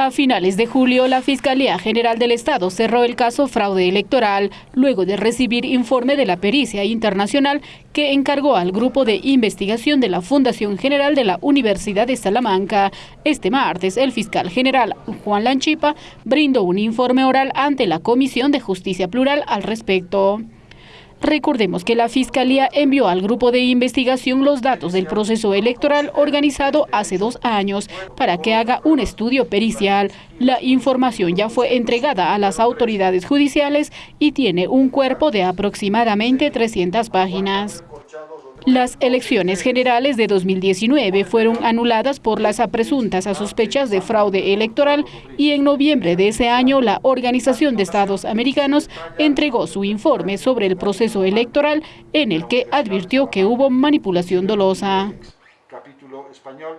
A finales de julio, la Fiscalía General del Estado cerró el caso fraude electoral, luego de recibir informe de la pericia internacional que encargó al Grupo de Investigación de la Fundación General de la Universidad de Salamanca. Este martes, el fiscal general Juan Lanchipa brindó un informe oral ante la Comisión de Justicia Plural al respecto. Recordemos que la Fiscalía envió al grupo de investigación los datos del proceso electoral organizado hace dos años para que haga un estudio pericial. La información ya fue entregada a las autoridades judiciales y tiene un cuerpo de aproximadamente 300 páginas. Las elecciones generales de 2019 fueron anuladas por las presuntas sospechas de fraude electoral y en noviembre de ese año la Organización de Estados Americanos entregó su informe sobre el proceso electoral en el que advirtió que hubo manipulación dolosa. Capítulo español.